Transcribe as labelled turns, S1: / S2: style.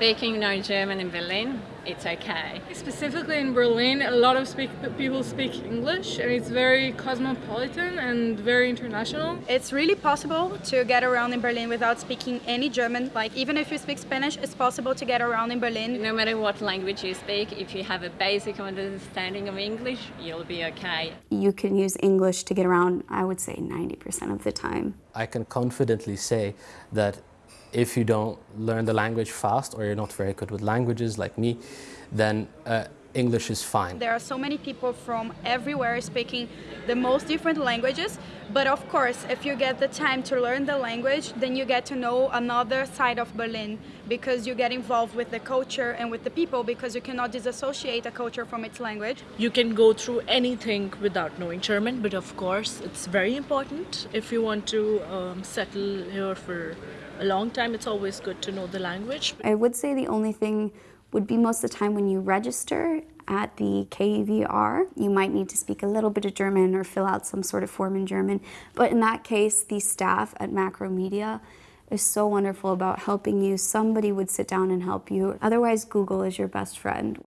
S1: Speaking no German in Berlin, it's okay.
S2: Specifically in Berlin, a lot of speak, people speak English and it's very cosmopolitan and very international.
S3: It's really possible to get around in Berlin without speaking any German. Like even if you speak Spanish, it's possible to get around in Berlin.
S1: No matter what language you speak, if you have a basic understanding of English, you'll be okay.
S4: You can use English to get around, I would say 90% of the time.
S5: I can confidently say that if you don't learn the language fast or you're not very good with languages like me, then uh, English is fine.
S3: There are so many people from everywhere speaking the most different languages, but of course, if you get the time to learn the language, then you get to know another side of Berlin because you get involved with the culture and with the people because you cannot disassociate a culture from its language.
S6: You can go through anything without knowing German, but of course, it's very important if you want to um, settle here for a long time, it's always good to know the language.
S4: I would say the only thing would be most of the time when you register at the KVR, you might need to speak a little bit of German or fill out some sort of form in German. But in that case, the staff at Macromedia is so wonderful about helping you. Somebody would sit down and help you. Otherwise, Google is your best friend.